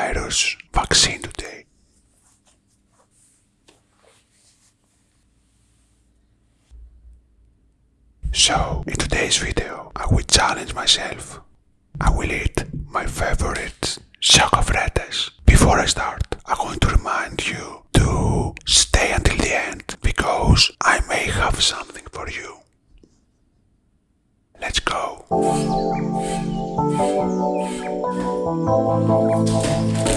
coronavirus vaccine today. So, in today's video, I will challenge myself. I will eat my favorite chocofretes. Before I start, I'm going to remind you to stay until the end, because I may have something for you. Let's go! Oh, no, no,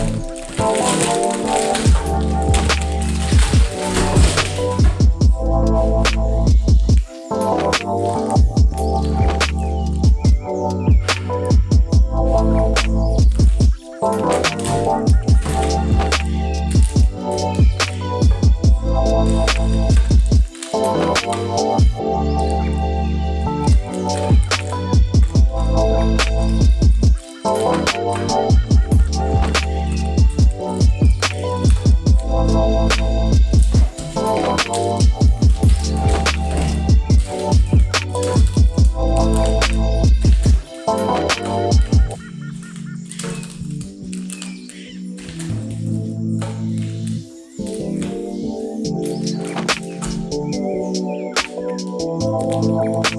我。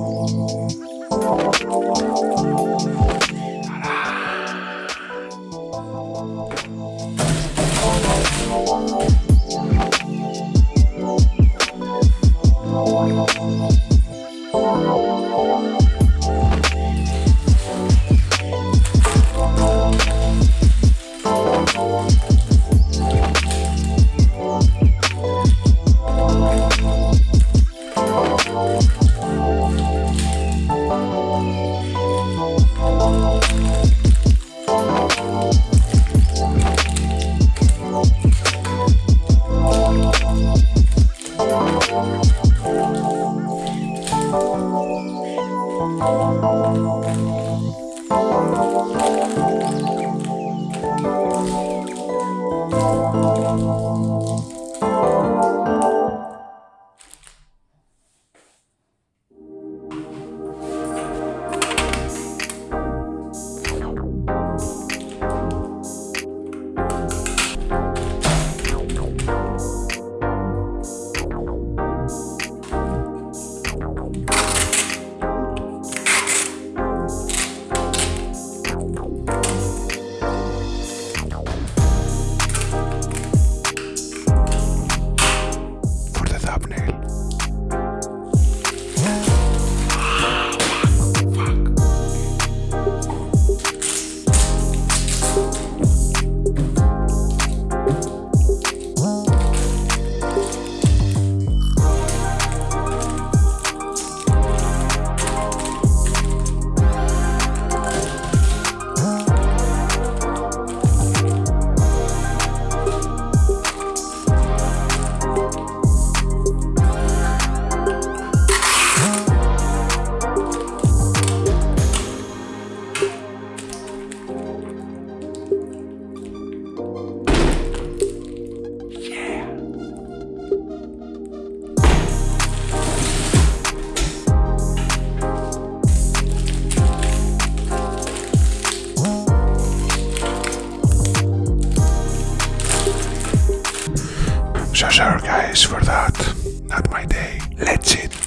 So sorry guys for that. Not my day. Let's eat.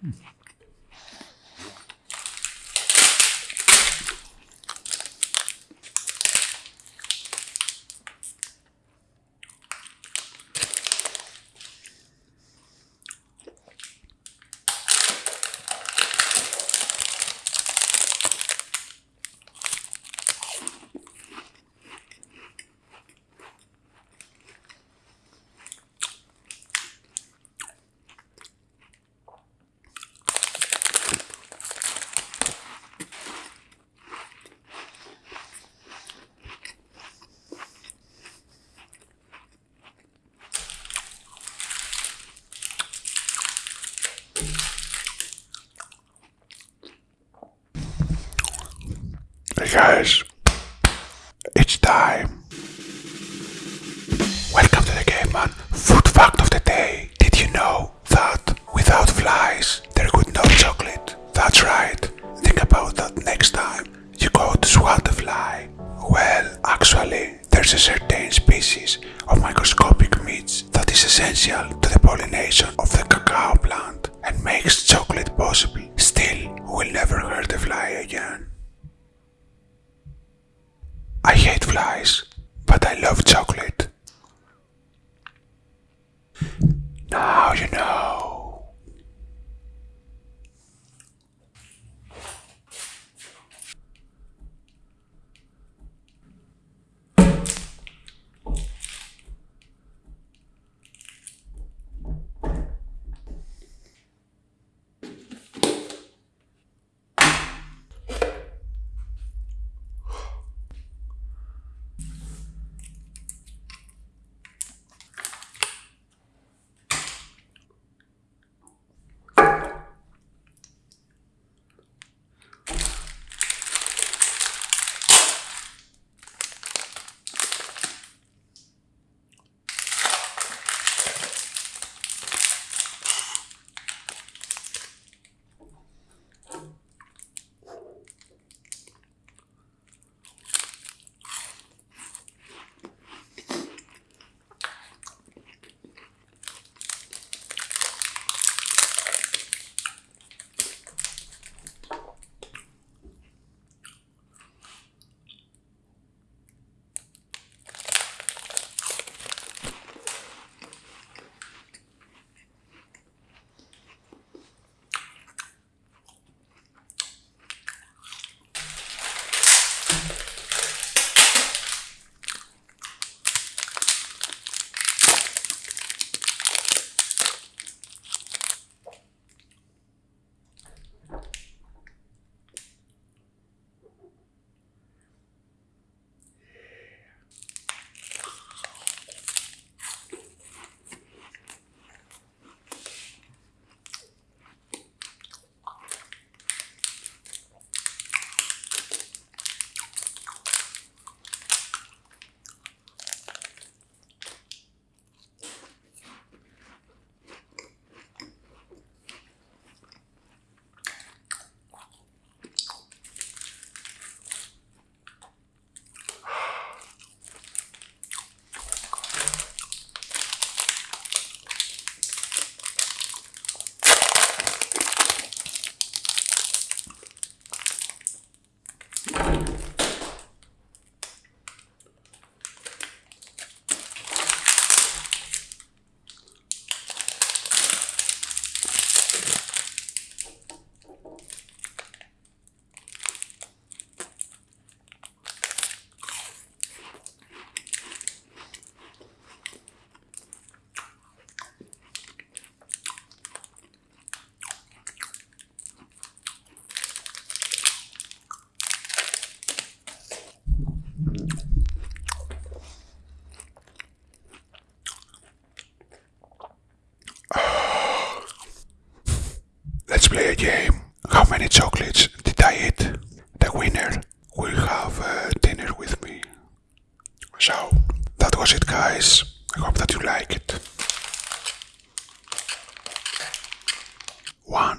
Hmm. guys. love chocolate. play a game. How many chocolates did I eat? The winner will have uh, dinner with me. So, that was it guys. I hope that you like it. One.